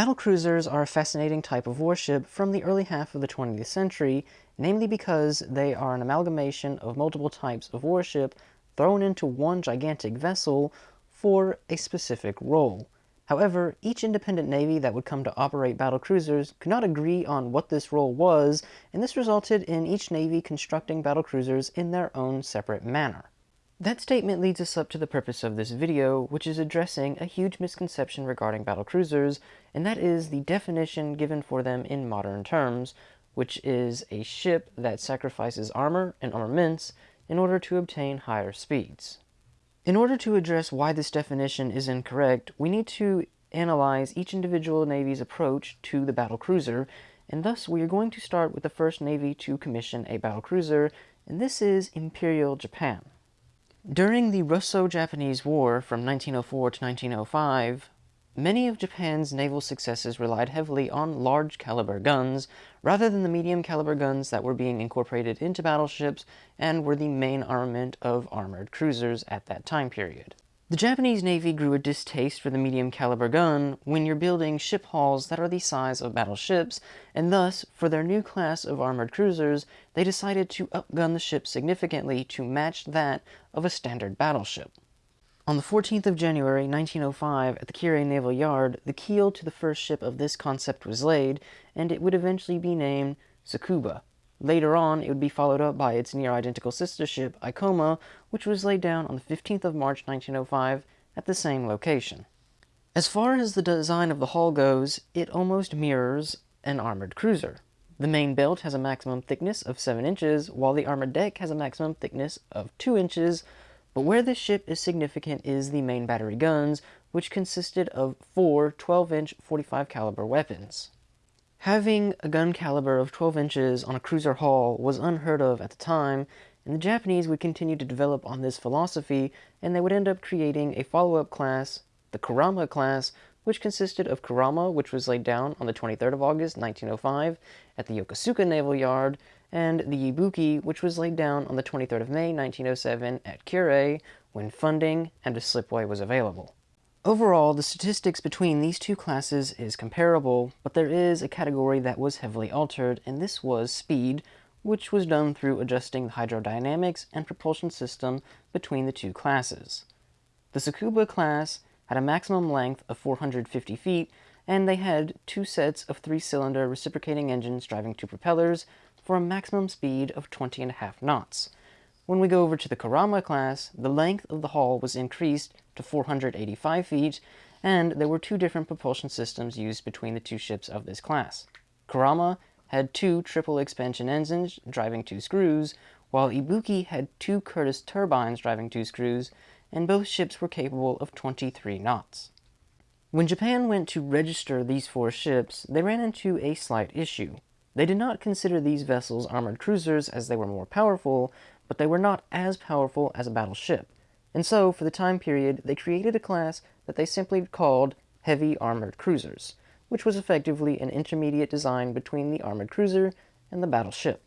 Battlecruisers are a fascinating type of warship from the early half of the 20th century, namely because they are an amalgamation of multiple types of warship thrown into one gigantic vessel for a specific role. However, each independent navy that would come to operate battlecruisers could not agree on what this role was, and this resulted in each navy constructing battlecruisers in their own separate manner. That statement leads us up to the purpose of this video, which is addressing a huge misconception regarding battlecruisers, and that is the definition given for them in modern terms, which is a ship that sacrifices armor and armaments in order to obtain higher speeds. In order to address why this definition is incorrect, we need to analyze each individual navy's approach to the battlecruiser, and thus we are going to start with the first navy to commission a battlecruiser, and this is Imperial Japan. During the Russo-Japanese War from 1904 to 1905, many of Japan's naval successes relied heavily on large caliber guns rather than the medium caliber guns that were being incorporated into battleships and were the main armament of armored cruisers at that time period. The Japanese Navy grew a distaste for the medium caliber gun when you're building ship hulls that are the size of battleships, and thus, for their new class of armored cruisers, they decided to upgun the ship significantly to match that of a standard battleship. On the 14th of January 1905 at the Kure Naval Yard, the keel to the first ship of this concept was laid, and it would eventually be named Tsukuba. Later on, it would be followed up by its near-identical sister ship, Ikoma, which was laid down on the 15th of March 1905 at the same location. As far as the design of the hull goes, it almost mirrors an armored cruiser. The main belt has a maximum thickness of 7 inches, while the armored deck has a maximum thickness of 2 inches, but where this ship is significant is the main battery guns, which consisted of four 12-inch 45 caliber weapons. Having a gun caliber of 12 inches on a cruiser hull was unheard of at the time, and the Japanese would continue to develop on this philosophy, and they would end up creating a follow-up class, the Kurama class, which consisted of Kurama, which was laid down on the 23rd of August 1905 at the Yokosuka Naval Yard, and the Ibuki, which was laid down on the 23rd of May 1907 at Kure when funding and a slipway was available. Overall, the statistics between these two classes is comparable, but there is a category that was heavily altered, and this was speed, which was done through adjusting the hydrodynamics and propulsion system between the two classes. The Tsukuba class had a maximum length of 450 feet, and they had two sets of three-cylinder reciprocating engines driving two propellers for a maximum speed of 20 and a half knots. When we go over to the Kurama class, the length of the hull was increased to 485 feet, and there were two different propulsion systems used between the two ships of this class. Kurama had two triple expansion engines driving two screws, while Ibuki had two Curtiss turbines driving two screws, and both ships were capable of 23 knots. When Japan went to register these four ships, they ran into a slight issue. They did not consider these vessels armored cruisers as they were more powerful, but they were not as powerful as a battleship. And so, for the time period, they created a class that they simply called Heavy Armored Cruisers, which was effectively an intermediate design between the armored cruiser and the battleship.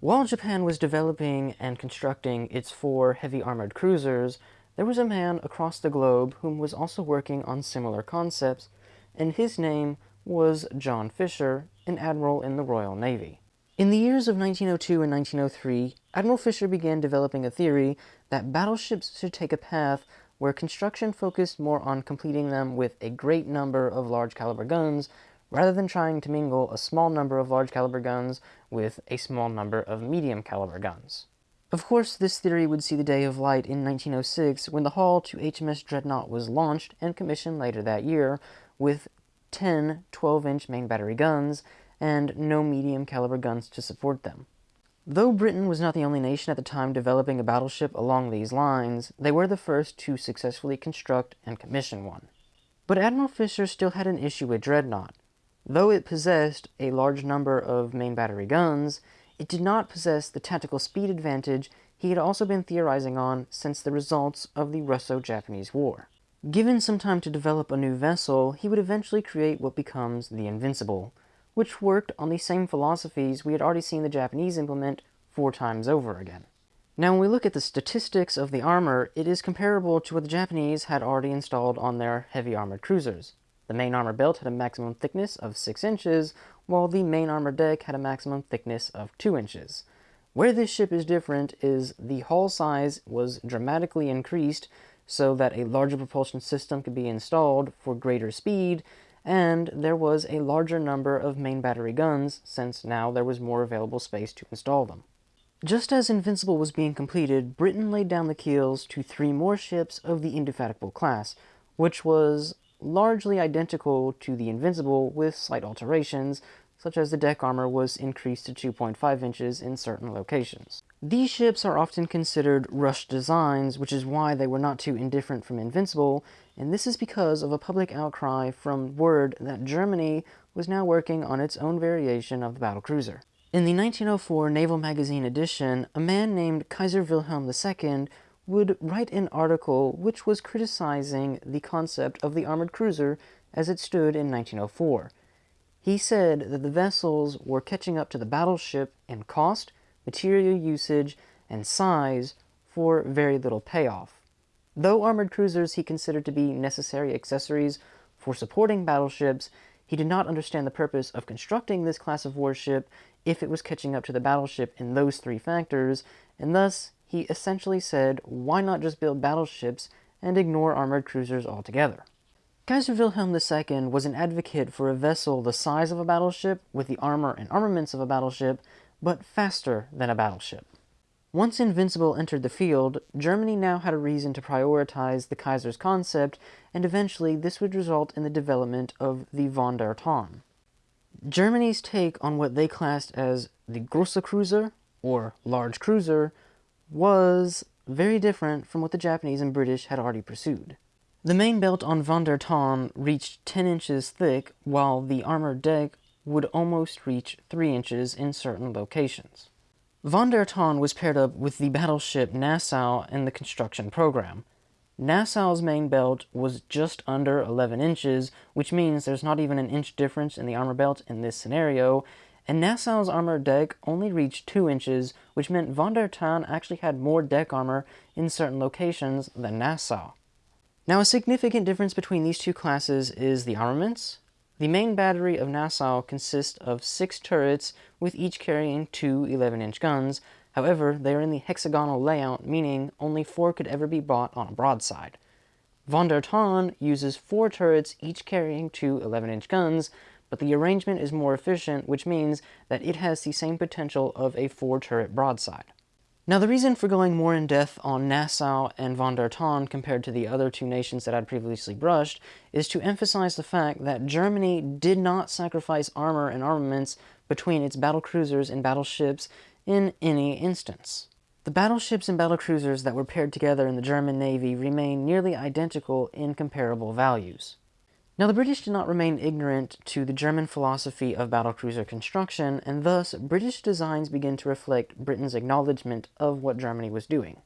While Japan was developing and constructing its four heavy armored cruisers, there was a man across the globe whom was also working on similar concepts, and his name was John Fisher, an admiral in the Royal Navy. In the years of 1902 and 1903, Admiral Fisher began developing a theory that battleships should take a path where construction focused more on completing them with a great number of large caliber guns rather than trying to mingle a small number of large caliber guns with a small number of medium caliber guns. Of course, this theory would see the day of light in 1906 when the hull to HMS Dreadnought was launched and commissioned later that year with 10 12-inch main battery guns and no medium caliber guns to support them. Though Britain was not the only nation at the time developing a battleship along these lines, they were the first to successfully construct and commission one. But Admiral Fisher still had an issue with Dreadnought. Though it possessed a large number of main battery guns, it did not possess the tactical speed advantage he had also been theorizing on since the results of the Russo-Japanese War. Given some time to develop a new vessel, he would eventually create what becomes the Invincible, which worked on the same philosophies we had already seen the Japanese implement four times over again. Now when we look at the statistics of the armor, it is comparable to what the Japanese had already installed on their heavy armored cruisers. The main armor belt had a maximum thickness of 6 inches, while the main armor deck had a maximum thickness of 2 inches. Where this ship is different is the hull size was dramatically increased so that a larger propulsion system could be installed for greater speed, and there was a larger number of main battery guns since now there was more available space to install them. Just as Invincible was being completed, Britain laid down the keels to three more ships of the Indefatigable class, which was largely identical to the Invincible with slight alterations, such as the deck armor was increased to 2.5 inches in certain locations. These ships are often considered rushed designs, which is why they were not too indifferent from Invincible, and this is because of a public outcry from word that Germany was now working on its own variation of the battlecruiser. In the 1904 Naval Magazine edition, a man named Kaiser Wilhelm II would write an article which was criticizing the concept of the armored cruiser as it stood in 1904. He said that the vessels were catching up to the battleship in cost, material usage, and size for very little payoff. Though armored cruisers he considered to be necessary accessories for supporting battleships, he did not understand the purpose of constructing this class of warship if it was catching up to the battleship in those three factors, and thus he essentially said, why not just build battleships and ignore armored cruisers altogether? Kaiser Wilhelm II was an advocate for a vessel the size of a battleship with the armor and armaments of a battleship, but faster than a battleship. Once Invincible entered the field, Germany now had a reason to prioritize the Kaiser's concept, and eventually this would result in the development of the Von der Tann. Germany's take on what they classed as the Grosse Cruiser, or large cruiser, was very different from what the Japanese and British had already pursued. The main belt on Von der Tann reached 10 inches thick, while the armored deck would almost reach 3 inches in certain locations. Von der Tann was paired up with the battleship Nassau in the construction program. Nassau's main belt was just under 11 inches, which means there's not even an inch difference in the armor belt in this scenario, and Nassau's armored deck only reached 2 inches, which meant Von der Tann actually had more deck armor in certain locations than Nassau. Now a significant difference between these two classes is the armaments. The main battery of Nassau consists of six turrets, with each carrying two 11-inch guns. However, they are in the hexagonal layout, meaning only four could ever be brought on a broadside. Von der Tann uses four turrets, each carrying two 11-inch guns, but the arrangement is more efficient, which means that it has the same potential of a four-turret broadside. Now, the reason for going more in depth on Nassau and von der Tann compared to the other two nations that I'd previously brushed is to emphasize the fact that Germany did not sacrifice armor and armaments between its battlecruisers and battleships in any instance. The battleships and battlecruisers that were paired together in the German Navy remain nearly identical in comparable values. Now, the British did not remain ignorant to the German philosophy of battlecruiser construction, and thus British designs begin to reflect Britain's acknowledgement of what Germany was doing.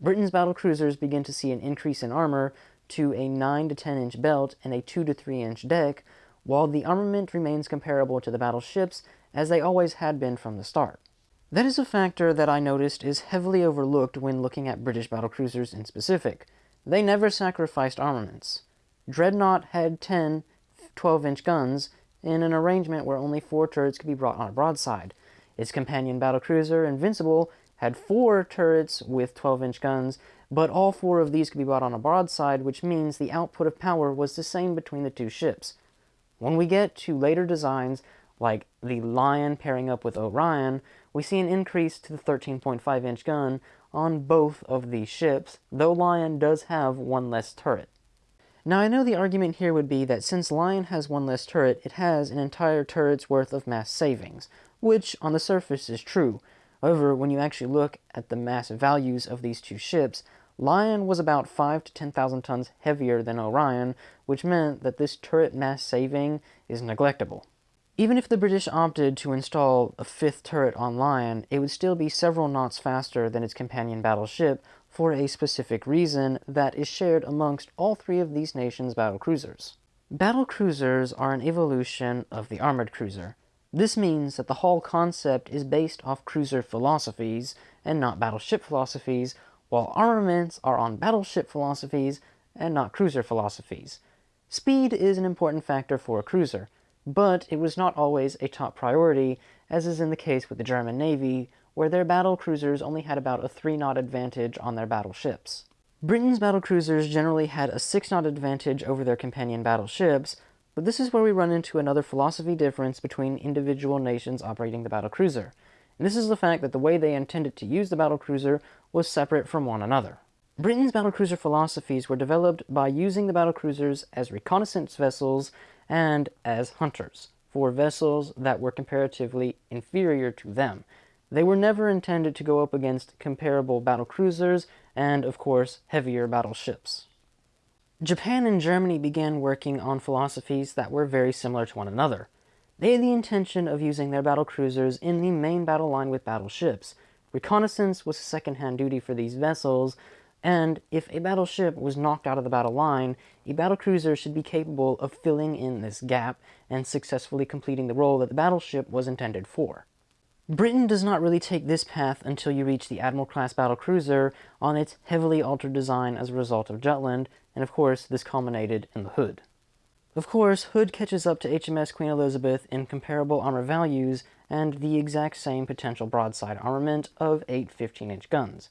Britain's battlecruisers begin to see an increase in armor to a 9 to 10 inch belt and a 2 to 3 inch deck, while the armament remains comparable to the battleships as they always had been from the start. That is a factor that I noticed is heavily overlooked when looking at British battlecruisers in specific. They never sacrificed armaments. Dreadnought had 10 12-inch guns in an arrangement where only four turrets could be brought on a broadside. Its companion battlecruiser, Invincible, had four turrets with 12-inch guns, but all four of these could be brought on a broadside, which means the output of power was the same between the two ships. When we get to later designs, like the Lion pairing up with Orion, we see an increase to the 13.5-inch gun on both of these ships, though Lion does have one less turret. Now I know the argument here would be that since Lion has one less turret, it has an entire turret's worth of mass savings, which on the surface is true. However, when you actually look at the mass values of these two ships, Lion was about 5 to 10,000 tons heavier than Orion, which meant that this turret mass saving is neglectable. Even if the British opted to install a fifth turret on Lion, it would still be several knots faster than its companion battleship, for a specific reason that is shared amongst all three of these nations' battlecruisers. Battlecruisers are an evolution of the armored cruiser. This means that the whole concept is based off cruiser philosophies and not battleship philosophies, while armaments are on battleship philosophies and not cruiser philosophies. Speed is an important factor for a cruiser, but it was not always a top priority, as is in the case with the German Navy, where their battle cruisers only had about a 3 knot advantage on their battleships. Britain's battle cruisers generally had a 6 knot advantage over their companion battleships, but this is where we run into another philosophy difference between individual nations operating the battle cruiser. And this is the fact that the way they intended to use the battle cruiser was separate from one another. Britain's battlecruiser philosophies were developed by using the battlecruisers as reconnaissance vessels and as hunters for vessels that were comparatively inferior to them. They were never intended to go up against comparable battlecruisers and, of course, heavier battleships. Japan and Germany began working on philosophies that were very similar to one another. They had the intention of using their battlecruisers in the main battle line with battleships. Reconnaissance was second-hand duty for these vessels, and if a battleship was knocked out of the battle line, a battlecruiser should be capable of filling in this gap and successfully completing the role that the battleship was intended for. Britain does not really take this path until you reach the Admiral-class battlecruiser on its heavily altered design as a result of Jutland, and of course this culminated in the Hood. Of course, Hood catches up to HMS Queen Elizabeth in comparable armor values and the exact same potential broadside armament of 8 15-inch guns.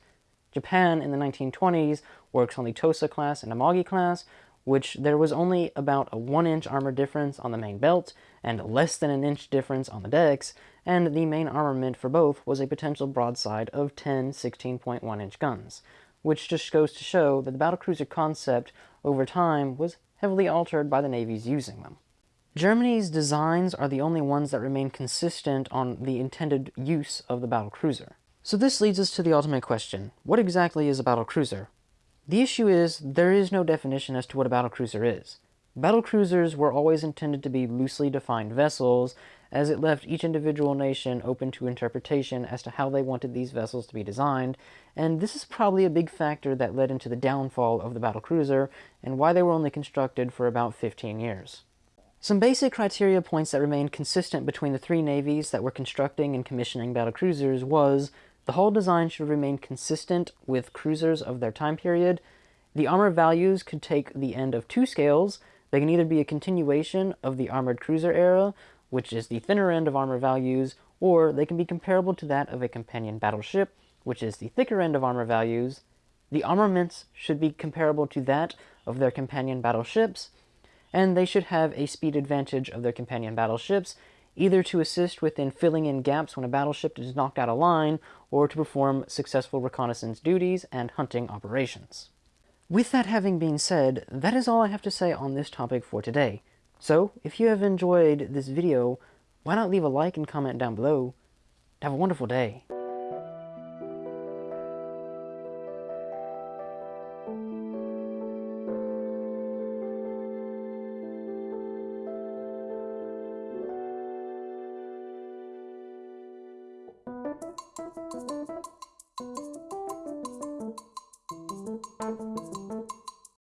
Japan in the 1920s works on the Tosa class and Amagi class, which there was only about a 1 inch armor difference on the main belt and less than an inch difference on the decks, and the main armament for both was a potential broadside of 10 16.1 inch guns, which just goes to show that the battlecruiser concept over time was heavily altered by the navies using them. Germany's designs are the only ones that remain consistent on the intended use of the battlecruiser. So this leads us to the ultimate question. What exactly is a battlecruiser? The issue is, there is no definition as to what a battlecruiser is. Battlecruisers were always intended to be loosely defined vessels, as it left each individual nation open to interpretation as to how they wanted these vessels to be designed, and this is probably a big factor that led into the downfall of the battlecruiser, and why they were only constructed for about 15 years. Some basic criteria points that remained consistent between the three navies that were constructing and commissioning battlecruisers was the hull design should remain consistent with cruisers of their time period. The armor values could take the end of two scales. They can either be a continuation of the armored cruiser era, which is the thinner end of armor values, or they can be comparable to that of a companion battleship, which is the thicker end of armor values. The armaments should be comparable to that of their companion battleships, and they should have a speed advantage of their companion battleships, either to assist within filling in gaps when a battleship is knocked out of line, or to perform successful reconnaissance duties and hunting operations. With that having been said, that is all I have to say on this topic for today. So, if you have enjoyed this video, why not leave a like and comment down below. Have a wonderful day.